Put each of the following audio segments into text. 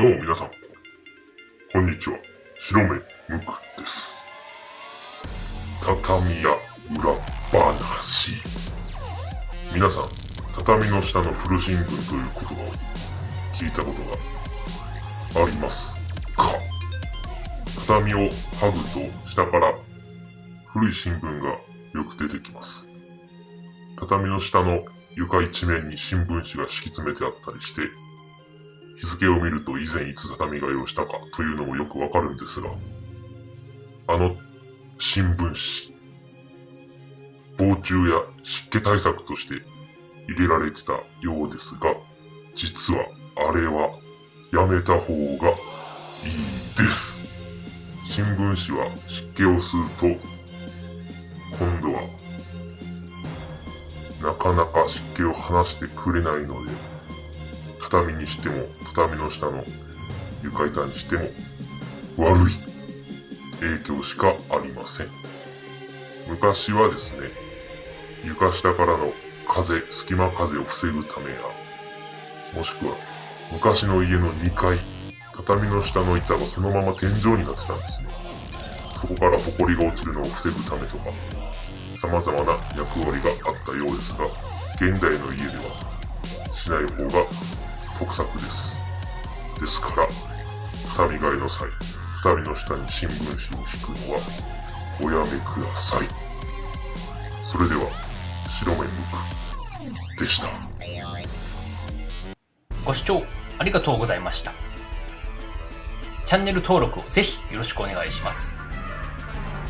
どうも皆さん、こんにちは。白目むくです。畳や裏話。皆さん、畳の下の古新聞という言葉を聞いたことがありますか？畳を剥ぐと下から古い新聞がよく出てきます。畳の下の床一面に新聞紙が敷き詰めてあったりして、日付を見ると以前いつ畳替えをしたかというのもよくわかるんですが、あの新聞紙、防虫や湿気対策として入れられてたようですが、実はあれはやめた方がいいです。新聞紙は湿気を吸うと、今度はなかなか湿気を離してくれないので、畳にしても、畳の下の床板にしても、悪い影響しかありません。昔はですね、床下からの風、隙間風を防ぐためや、もしくは、昔の家の2階、畳の下の板がそのまま天井になってたんですね。そこから埃が落ちるのを防ぐためとか、様々な役割があったようですが、現代の家ではしない方が得策です。ですから、畳替えの際、畳の下に新聞紙を引くのはおやめください。それでは、白目むくでした。ご視聴ありがとうございました。チャンネル登録をぜひよろしくお願いします。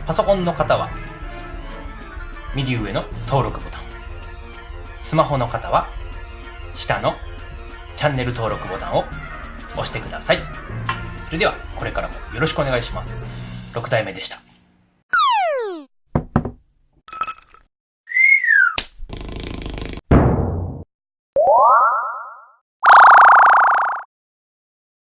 パソコンの方は、右上の登録ボタン。スマホの方は、下のチャンネル登録ボタンを押してください。それでは、これからもよろしくお願いします。6体目でした。